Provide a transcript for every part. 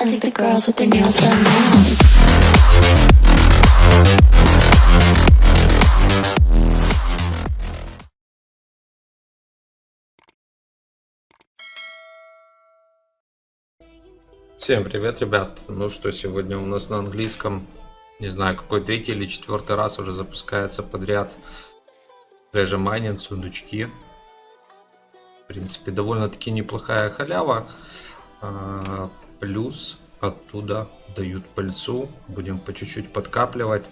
I think the girls with their nails done now. Всем привет, ребят. Ну что, сегодня у нас на английском, не знаю, какой третий или четвертый раз уже запускается подряд Treasure сундучки. В принципе, довольно-таки неплохая халява. Плюс оттуда дают пыльцу. Будем по чуть-чуть подкапливать.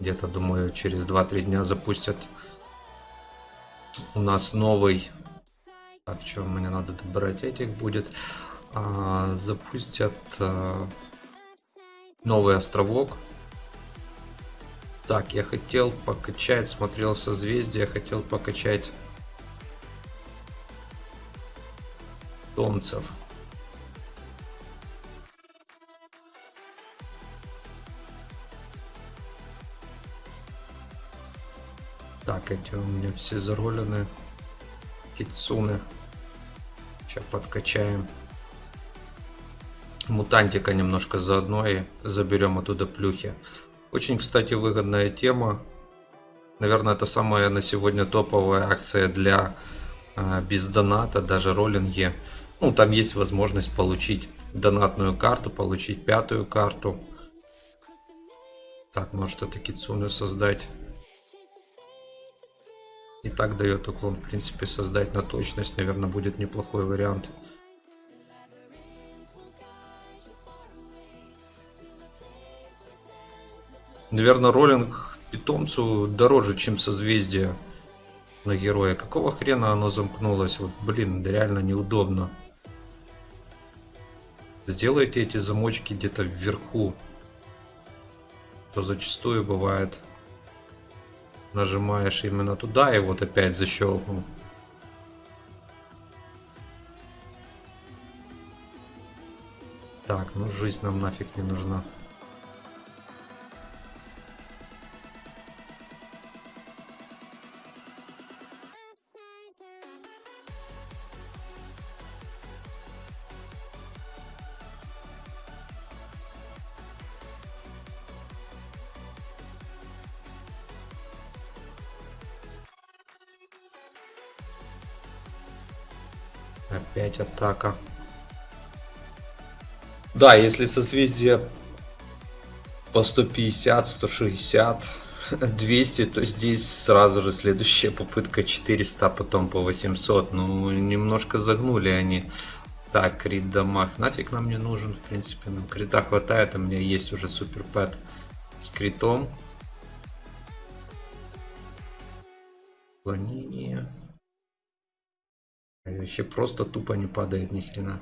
Где-то, думаю, через 2-3 дня запустят у нас новый... Так, что мне надо добрать этих будет а, запустят а, новый островок. Так, я хотел покачать, смотрел созвездие, хотел покачать томцев. Так, эти у меня все заролены. Кицуны. Сейчас подкачаем мутантика немножко заодно и заберем оттуда плюхи. Очень, кстати, выгодная тема. Наверное, это самая на сегодня топовая акция для э, без доната, даже роллинги. Ну, там есть возможность получить донатную карту, получить пятую карту. Так, может это кицуны создать. И так дает уклон, в принципе, создать на точность, наверное, будет неплохой вариант. Наверное, роллинг питомцу дороже, чем созвездие на героя. Какого хрена оно замкнулось? Вот, блин, реально неудобно. Сделайте эти замочки где-то вверху. То зачастую бывает. Нажимаешь именно туда и вот опять защелкнул. Так, ну жизнь нам нафиг не нужна. Опять атака. Да, если созвездие по 150, 160, 200, то здесь сразу же следующая попытка 400, потом по 800. Ну, немножко загнули они. Так, крит дамаг. Нафиг нам не нужен, в принципе. Нам крита хватает, у меня есть уже супер пэт с критом. Клонение. Вообще просто тупо не падает ни хрена.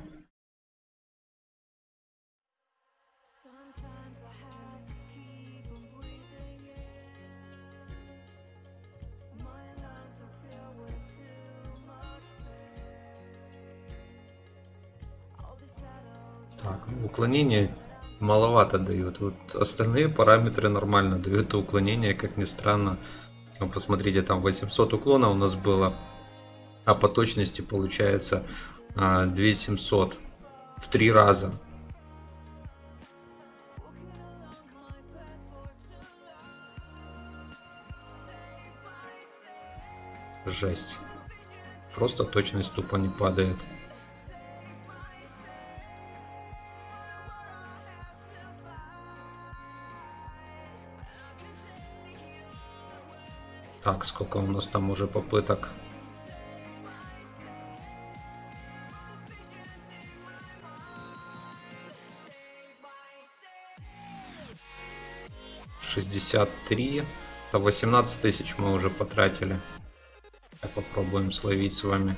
Так, ну, уклонение маловато дают. Вот остальные параметры нормально дают, уклонение, как ни странно. Ну, посмотрите, там 800 уклона у нас было а по точности получается 2700 а, в три раза. Жесть. Просто точность тупо не падает. Так, сколько у нас там уже попыток? 63. 18 тысяч мы уже потратили. Попробуем словить с вами.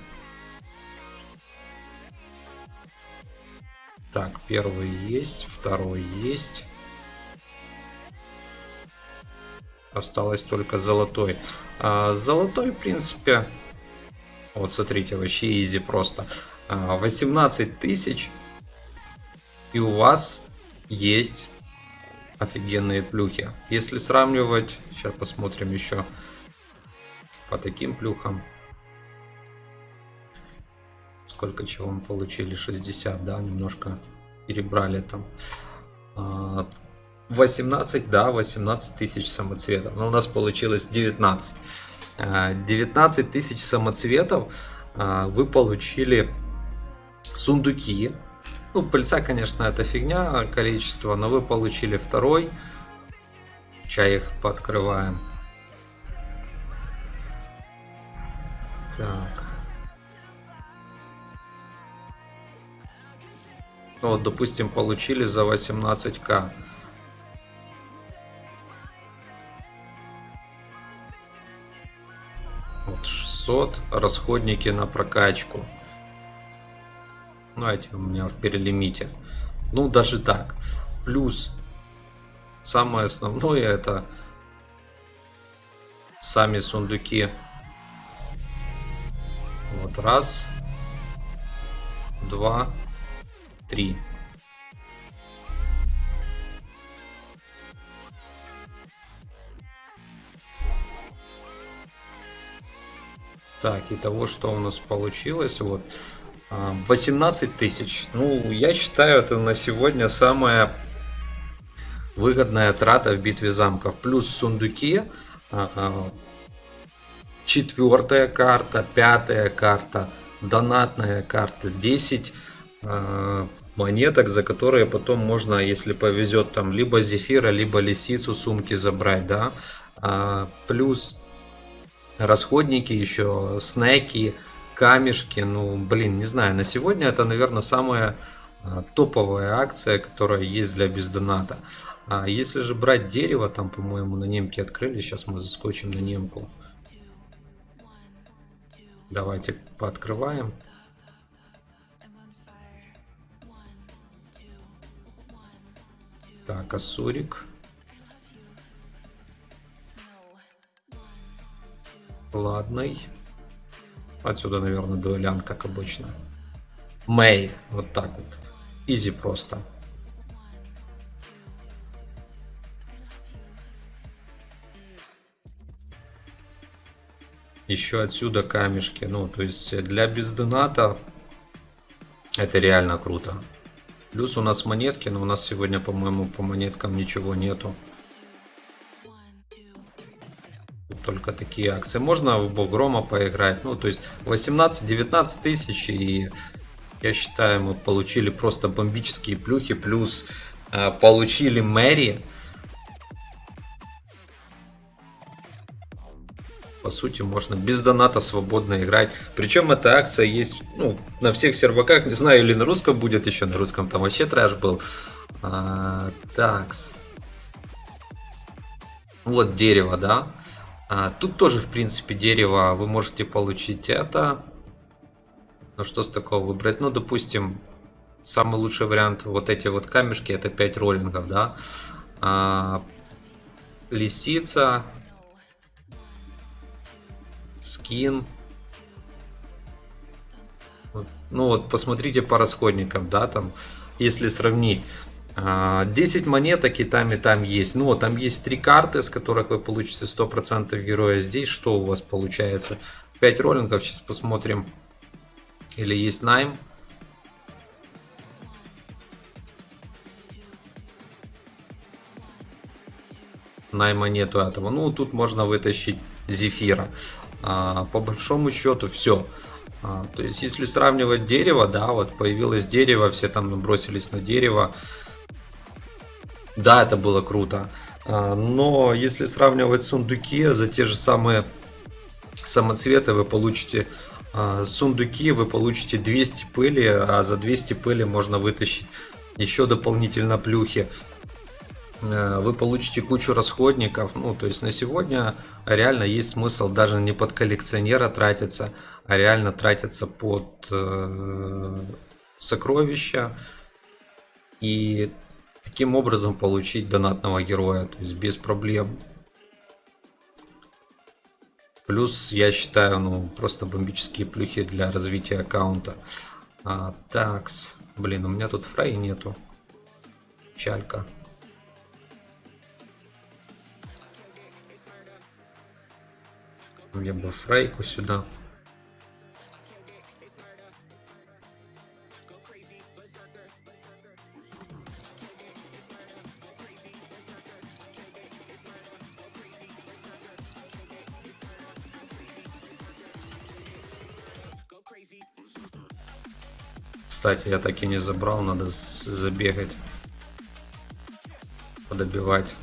Так, первый есть, второй есть. Осталось только золотой. А, золотой, в принципе, вот смотрите, вообще изи просто. А, 18 тысяч. И у вас есть офигенные плюхи. Если сравнивать, сейчас посмотрим еще по таким плюхам. Сколько чего мы получили? 60, да, немножко перебрали там. А, 18, да, 18 тысяч самоцветов. Но у нас получилось 19. А, 19 тысяч самоцветов а, вы получили сундуки. Ну, пыльца, конечно, это фигня, количество, но вы получили второй. Чай их пооткрываем. Так. Ну, вот, допустим, получили за 18к. Вот 600 расходники на прокачку. Ну, эти у меня в перелимите. Ну, даже так. Плюс самое основное это сами сундуки. Вот раз, два, три. Так, и того, что у нас получилось, вот 18 тысяч. Ну, я считаю, это на сегодня самая выгодная трата в битве замков. Плюс сундуки, четвертая карта, пятая карта, донатная карта, 10 монеток, за которые потом можно, если повезет, там либо зефира, либо лисицу сумки забрать, да. Плюс расходники еще, снеки, камешки. Ну, блин, не знаю, на сегодня это, наверное, самая а, топовая акция, которая есть для бездоната. А если же брать дерево, там, по-моему, на немке открыли, сейчас мы заскочим на немку. Давайте пооткрываем. Так, Асурик. Ладный. Отсюда, наверное, дуэлян, как обычно. Мэй. Вот так вот. Изи просто. Еще отсюда камешки. Ну, то есть для бездоната это реально круто. Плюс у нас монетки, но у нас сегодня, по-моему, по монеткам ничего нету. Только такие акции. Можно в Богрома поиграть. Ну, то есть 18-19 тысяч. И я считаю, мы получили просто бомбические плюхи. Плюс э, получили Мэри. По сути, можно без доната свободно играть. Причем эта акция есть ну, на всех серваках. Не знаю, или на русском будет еще. На русском там вообще трэш был. А, такс. Вот дерево, да. А, тут тоже, в принципе, дерево вы можете получить это. Ну, что с такого выбрать? Ну, допустим, самый лучший вариант, вот эти вот камешки, это 5 роллингов, да. А, лисица. Скин. Ну, вот, посмотрите по расходникам, да, там, если сравнить. 10 а, монеток и там и там есть. Ну, там есть три карты, с которых вы получите 100% героя. Здесь что у вас получается? 5 роллингов, сейчас посмотрим. Или есть найм. Найма нету этого. Ну, тут можно вытащить зефира. А, по большому счету все. А, то есть, если сравнивать дерево, да, вот появилось дерево, все там набросились на дерево. Да, это было круто. А, но если сравнивать сундуки за те же самые самоцветы, вы получите а, сундуки, вы получите 200 пыли, а за 200 пыли можно вытащить еще дополнительно плюхи. А, вы получите кучу расходников. Ну, то есть на сегодня реально есть смысл даже не под коллекционера тратиться, а реально тратиться под э, сокровища. И таким образом получить донатного героя, то есть без проблем. Плюс, я считаю, ну, просто бомбические плюхи для развития аккаунта. А, такс. Блин, у меня тут фрей нету. Чалька. Я бы фрейку сюда. Кстати, я так и не забрал, надо забегать. Подобивать.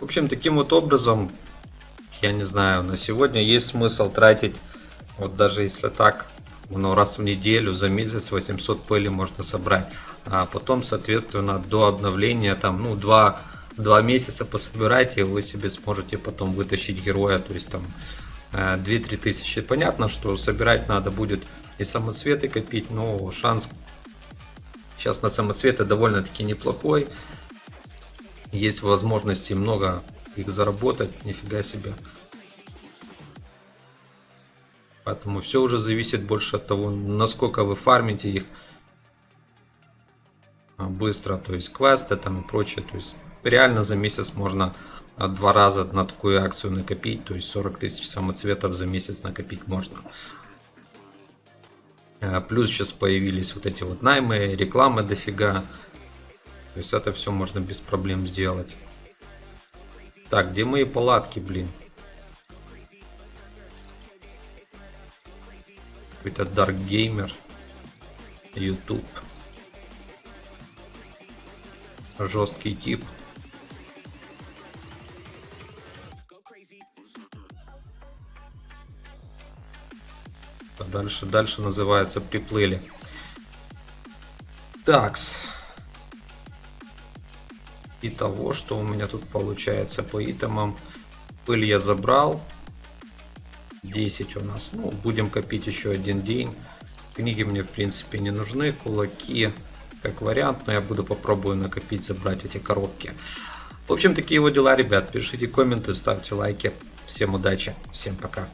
В общем, таким вот образом, я не знаю, на сегодня есть смысл тратить, вот даже если так, ну, раз в неделю, за месяц 800 пыли можно собрать. А потом, соответственно, до обновления, там, ну, 2, 2 месяца пособирайте, и вы себе сможете потом вытащить героя, то есть там 2-3 тысячи. Понятно, что собирать надо будет и самоцветы копить, но шанс сейчас на самоцветы довольно-таки неплохой. Есть возможности много их заработать, нифига себе. Поэтому все уже зависит больше от того, насколько вы фармите их а, быстро, то есть квесты там и прочее. То есть реально за месяц можно а, два раза на такую акцию накопить, то есть 40 тысяч самоцветов за месяц накопить можно. А, Плюс сейчас появились вот эти вот наймы, рекламы дофига. То есть это все можно без проблем сделать. Так, где мои палатки, блин? Какой-то Dark Gamer. YouTube. Жесткий тип. Дальше, дальше называется приплыли. Такс. Итого, что у меня тут получается по итемам. Пыль я забрал. 10 у нас. Ну, будем копить еще один день. Книги мне, в принципе, не нужны. Кулаки, как вариант. Но я буду попробую накопить, забрать эти коробки. В общем, такие вот дела, ребят. Пишите комменты, ставьте лайки. Всем удачи, всем пока.